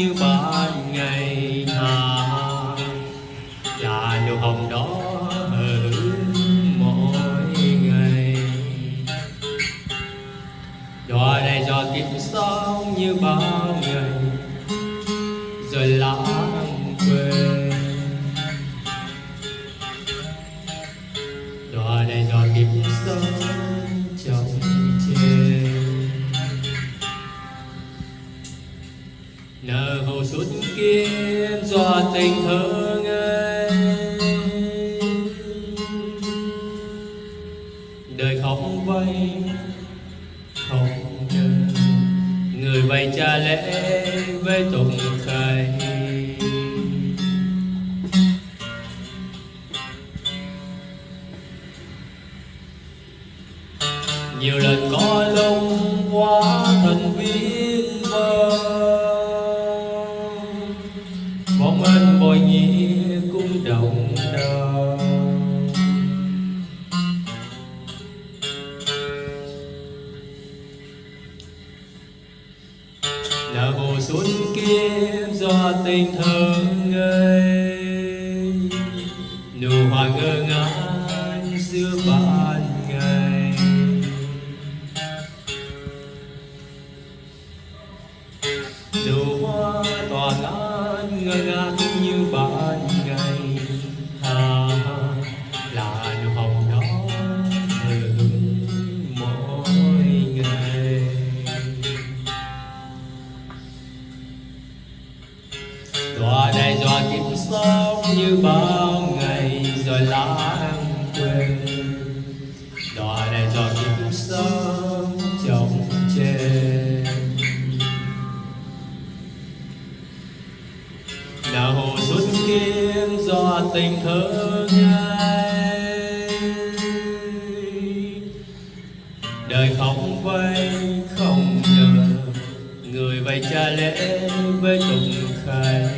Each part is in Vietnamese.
như ban ngày hà là nụ hồng đó ở mỗi ngày. Đóa này giọt kiếp sống như bao ngày, rồi lãng quên. Đóa này giọt kiếp sống trong nở hồ suốt kiếp do tình thương ấy. Đời không vay không nhớ người vay cha lễ với tụng khai, nhiều lần có lông quá thần viên mong anh bồi nhi cũng động đau là hồ xuân kia do tình thương ngây. Nụ hoa ngơ ngác giữa ban ngày. Nụ hoa ngơ ngác như ban ngày hà là nụ hồng đó hưởng mỗi ngày. Tòa này giọt kiếm sống như bao ngày rồi lại do tình thương ai đời không vay, không nhờ, người vay cha lễ với tụng khai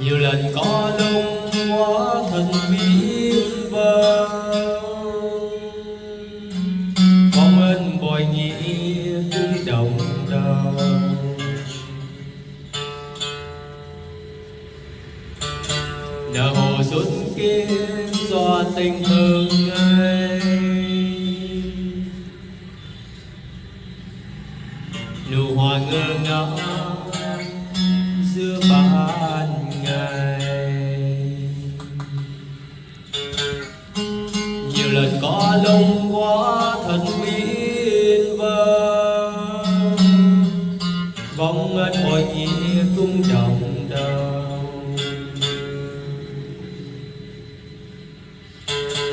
nhiều lần có lúc quá thần bí vơ hồ xuân kia do tình thương ấy. Nụ hoa ngơ ngác giữa ban ngày. Nhiều lần có lông quá thật uyên vơ, vong ân hồi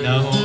đau nở hồ